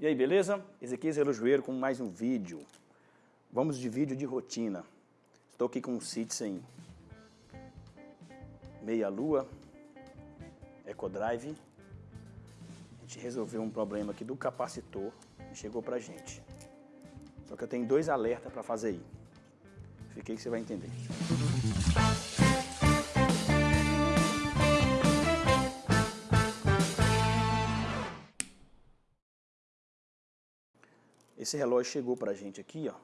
E aí, beleza? Ezequiel Relojoeiro com mais um vídeo. Vamos de vídeo de rotina. Estou aqui com um Citizen meia lua, EcoDrive. A gente resolveu um problema aqui do capacitor e chegou pra gente. Só que eu tenho dois alertas para fazer aí. Fiquei que você vai entender. Esse relógio chegou para a gente aqui, ó,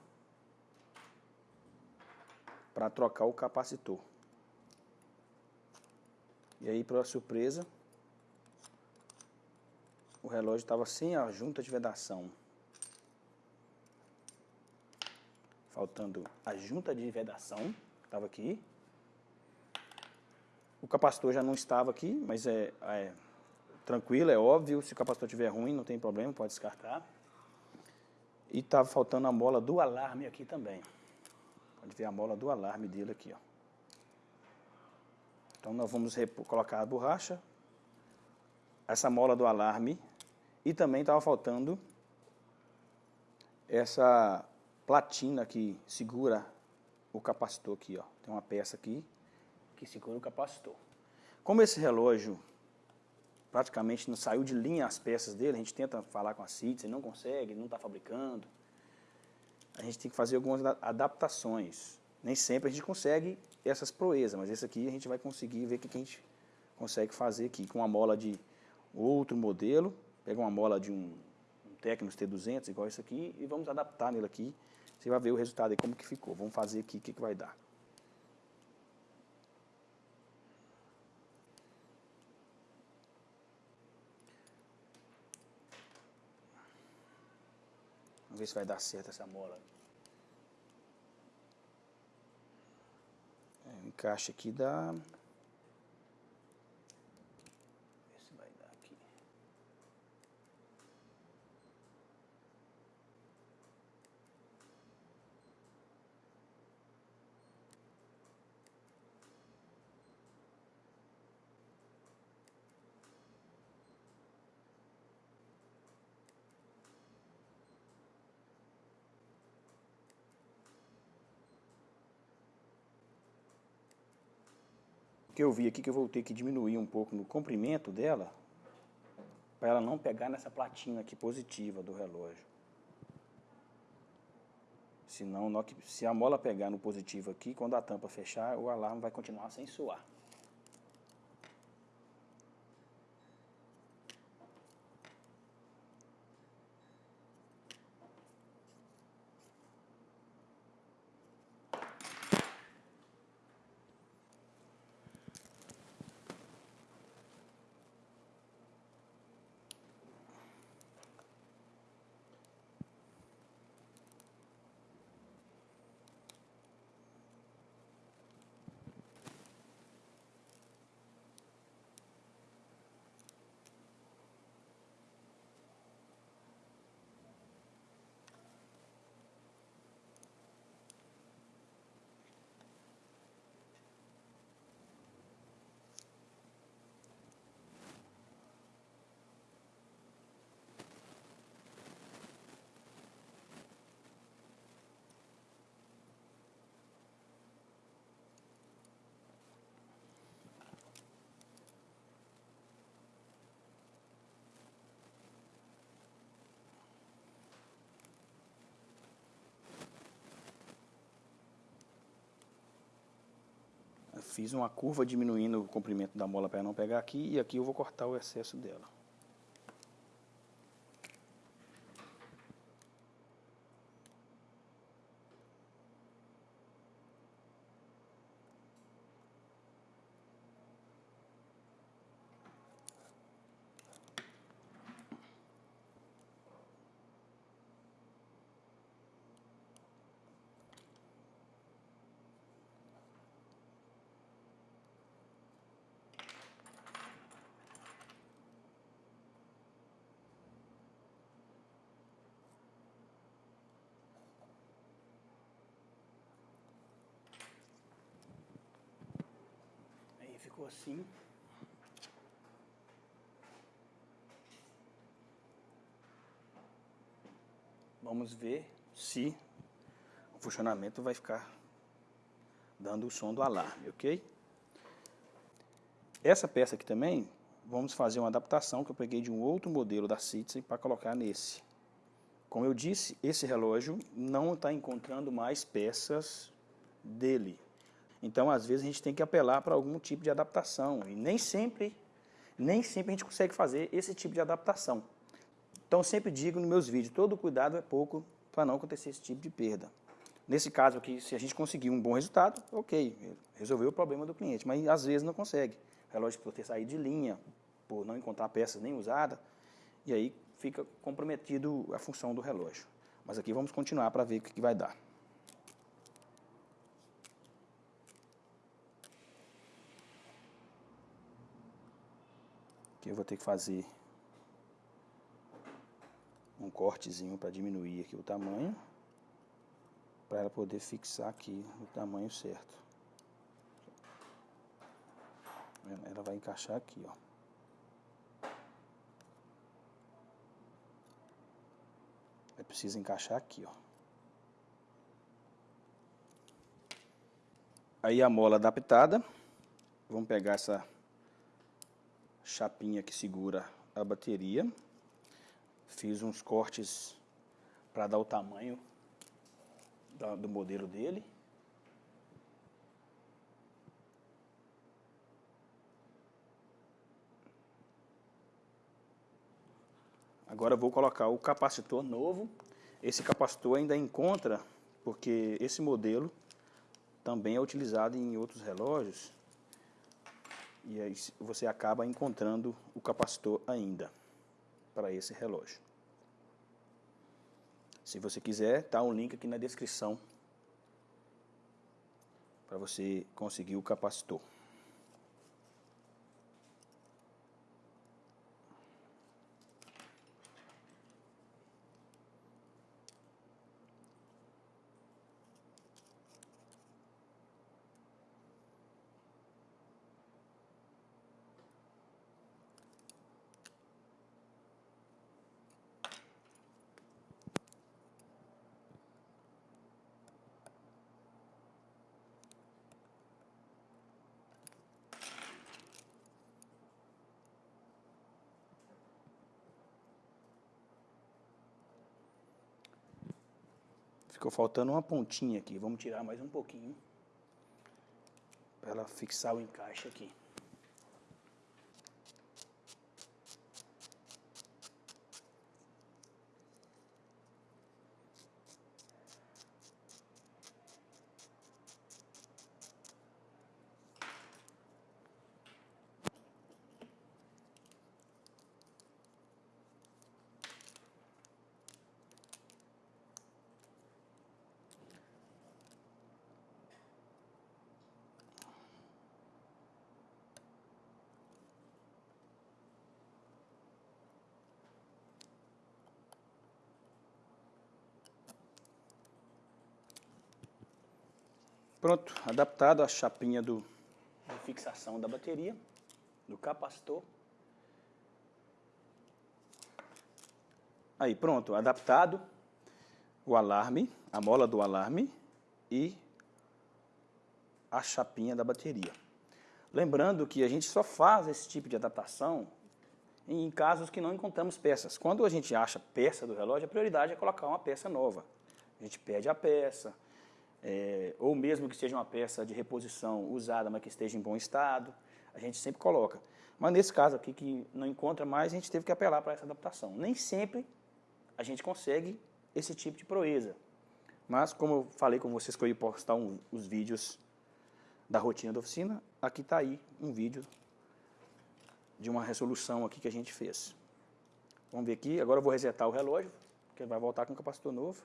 para trocar o capacitor. E aí, para surpresa, o relógio estava sem a junta de vedação. Faltando a junta de vedação, estava aqui. O capacitor já não estava aqui, mas é, é tranquilo, é óbvio. Se o capacitor estiver ruim, não tem problema, pode descartar. E estava faltando a mola do alarme aqui também. Pode ver a mola do alarme dele aqui, ó. Então nós vamos colocar a borracha, essa mola do alarme e também estava faltando essa platina que segura o capacitor aqui, ó. Tem uma peça aqui que segura o capacitor. Como esse relógio praticamente não saiu de linha as peças dele, a gente tenta falar com a CITES, não consegue, não está fabricando. A gente tem que fazer algumas adaptações. Nem sempre a gente consegue essas proezas, mas esse aqui a gente vai conseguir ver o que a gente consegue fazer aqui com uma mola de outro modelo, pega uma mola de um, um Tecnos T200, igual esse aqui, e vamos adaptar nele aqui. Você vai ver o resultado aí, como que ficou. Vamos fazer aqui o que, que vai dar. Vamos ver se vai dar certo essa mola. É, encaixe aqui dá que eu vi aqui que eu vou ter que diminuir um pouco no comprimento dela para ela não pegar nessa platina aqui positiva do relógio. Senão, se a mola pegar no positivo aqui, quando a tampa fechar, o alarme vai continuar sem suar. Fiz uma curva diminuindo o comprimento da mola para não pegar aqui e aqui eu vou cortar o excesso dela. Ficou assim. Vamos ver se o funcionamento vai ficar dando o som do alarme, ok? Essa peça aqui também, vamos fazer uma adaptação que eu peguei de um outro modelo da Citizen para colocar nesse. Como eu disse, esse relógio não está encontrando mais peças dele. Então, às vezes, a gente tem que apelar para algum tipo de adaptação. E nem sempre, nem sempre a gente consegue fazer esse tipo de adaptação. Então, sempre digo nos meus vídeos, todo cuidado é pouco para não acontecer esse tipo de perda. Nesse caso aqui, se a gente conseguir um bom resultado, ok, resolveu o problema do cliente, mas às vezes não consegue. Relógio por ter saído de linha, por não encontrar peças nem usada, e aí fica comprometido a função do relógio. Mas aqui vamos continuar para ver o que vai dar. Aqui eu vou ter que fazer um cortezinho para diminuir aqui o tamanho para ela poder fixar aqui o tamanho certo. Ela vai encaixar aqui, ó. É preciso encaixar aqui, ó. Aí a mola adaptada. Vamos pegar essa chapinha que segura a bateria. Fiz uns cortes para dar o tamanho do modelo dele. Agora vou colocar o capacitor novo. Esse capacitor ainda encontra, porque esse modelo também é utilizado em outros relógios. E aí você acaba encontrando o capacitor ainda para esse relógio. Se você quiser, tá um link aqui na descrição para você conseguir o capacitor. Ficou faltando uma pontinha aqui. Vamos tirar mais um pouquinho. Para ela fixar o encaixe aqui. Pronto, adaptado a chapinha do, fixação da bateria, do capacitor. Aí, pronto, adaptado o alarme, a mola do alarme e a chapinha da bateria. Lembrando que a gente só faz esse tipo de adaptação em casos que não encontramos peças. Quando a gente acha peça do relógio, a prioridade é colocar uma peça nova. A gente pede a peça, é, ou mesmo que seja uma peça de reposição usada, mas que esteja em bom estado, a gente sempre coloca. Mas nesse caso aqui, que não encontra mais, a gente teve que apelar para essa adaptação. Nem sempre a gente consegue esse tipo de proeza. Mas, como eu falei com vocês que eu ia postar um, os vídeos da rotina da oficina, aqui está aí um vídeo de uma resolução aqui que a gente fez. Vamos ver aqui, agora eu vou resetar o relógio, que ele vai voltar com o capacitor novo.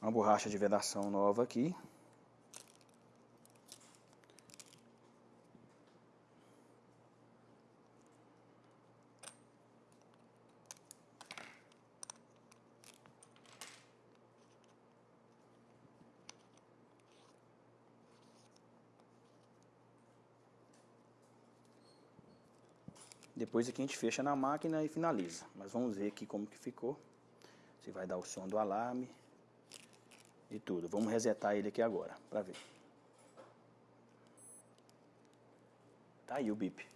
Uma borracha de vedação nova aqui. Depois aqui a gente fecha na máquina e finaliza. Mas vamos ver aqui como que ficou. Se vai dar o som do alarme e tudo. Vamos resetar ele aqui agora, para ver. Tá aí o bip.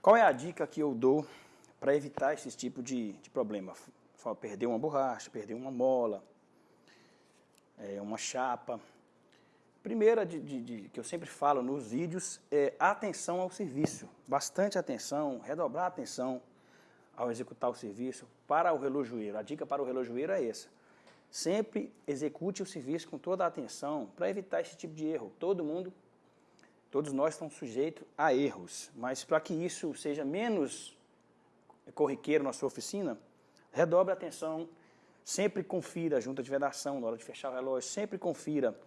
Qual é a dica que eu dou para evitar esse tipo de, de problema? Perder uma borracha, perder uma mola, é, uma chapa. Primeira de, de, de, que eu sempre falo nos vídeos é atenção ao serviço. Bastante atenção, redobrar atenção ao executar o serviço para o relojoeiro. A dica para o relojoeiro é essa. Sempre execute o serviço com toda a atenção para evitar esse tipo de erro. Todo mundo, todos nós estamos sujeitos a erros, mas para que isso seja menos corriqueiro na sua oficina, redobre a atenção, sempre confira a junta de vedação na hora de fechar o relógio, sempre confira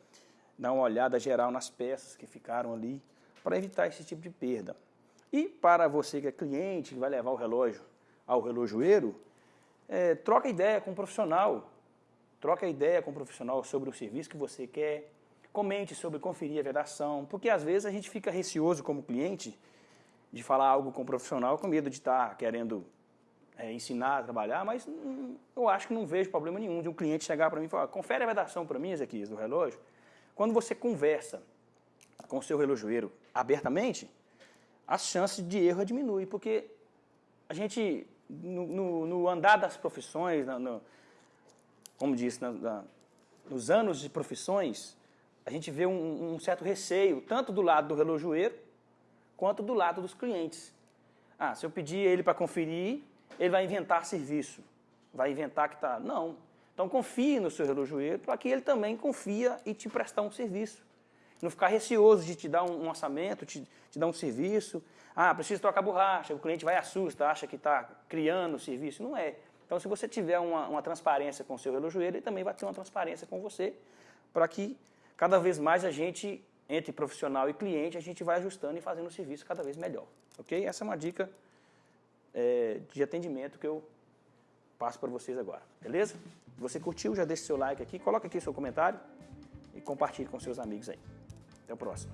dar uma olhada geral nas peças que ficaram ali, para evitar esse tipo de perda. E para você que é cliente, que vai levar o relógio ao relojoeiro, é, troca ideia com o profissional, troca ideia com o profissional sobre o serviço que você quer, comente sobre conferir a vedação, porque às vezes a gente fica receoso como cliente de falar algo com o profissional com medo de estar tá querendo é, ensinar a trabalhar, mas hum, eu acho que não vejo problema nenhum de um cliente chegar para mim e falar, confere a vedação para mim, Ezequias, do relógio, quando você conversa com o seu relojoeiro abertamente, as chances de erro diminuem, porque a gente, no, no, no andar das profissões, no, como disse, na, na, nos anos de profissões, a gente vê um, um, certo receio, tanto do lado do relojoeiro, quanto do lado dos clientes. Ah, se eu pedir ele para conferir, ele vai inventar serviço, vai inventar que está... Não, então confie no seu relojoeiro para que ele também confia e te prestar um serviço. Não ficar receoso de te dar um, orçamento, te, te dar um serviço. Ah, preciso trocar borracha, o cliente vai assusta, acha que está criando o serviço. Não é. Então, se você tiver uma, uma transparência com o seu relojoeiro, ele também vai ter uma transparência com você, para que cada vez mais a gente, entre profissional e cliente, a gente vai ajustando e fazendo o serviço cada vez melhor. Ok? Essa é uma dica é, de atendimento que eu passo para vocês agora. Beleza? Se você curtiu, já deixa seu like aqui, coloca aqui seu comentário e compartilhe com seus amigos aí. Até o próximo.